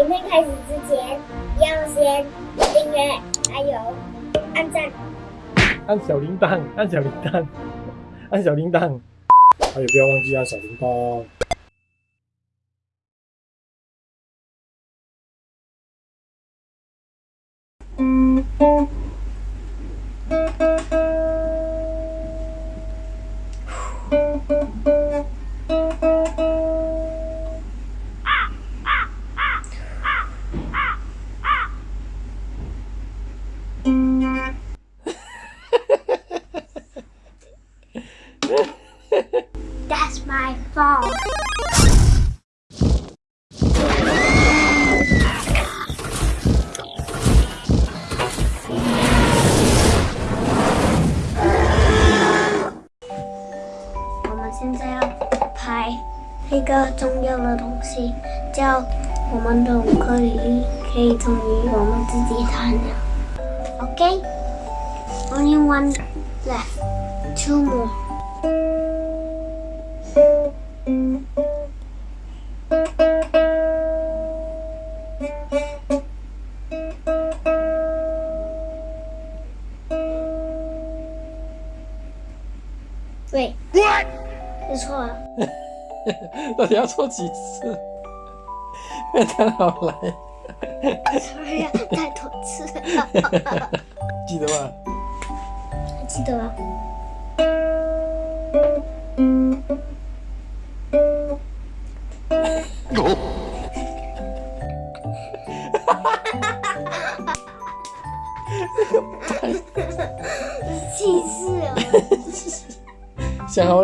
影片开始之前，要先订阅，还有按赞。按小铃铛，按小铃铛，按小铃铛，还有不要忘记按小铃铛。That's my fault. 我们现在要拍一个重要的东西，叫我们的乌克丽丽可以终于我们自己弹了。OK，only、one left，two more。 对，你错了。到底要错几次？太太好来，哎呀，太多次了，记得吗？还记得吗？气死了！想好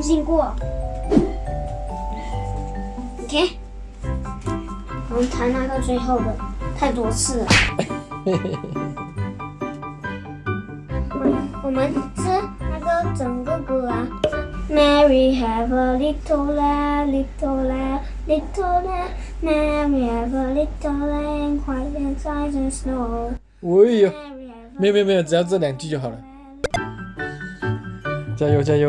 重新过。OK，我们弹那个最后的，太多次了。我们我们是那个整个歌啊。Mary have a little lamb, little lamb, little lamb. Mary have a little lamb, quiet inside the snow. 我也有，Mary have a 没有没有没有，只要这两句就好了。加油加油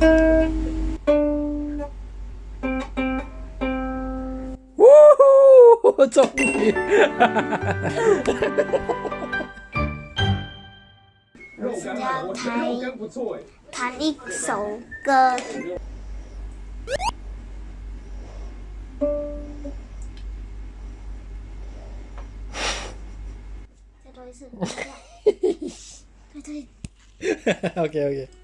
想吃那个正头？等一下，等一下。呜呼，终于！我现在要弹弹一首歌。再多一次。对对。OK OK。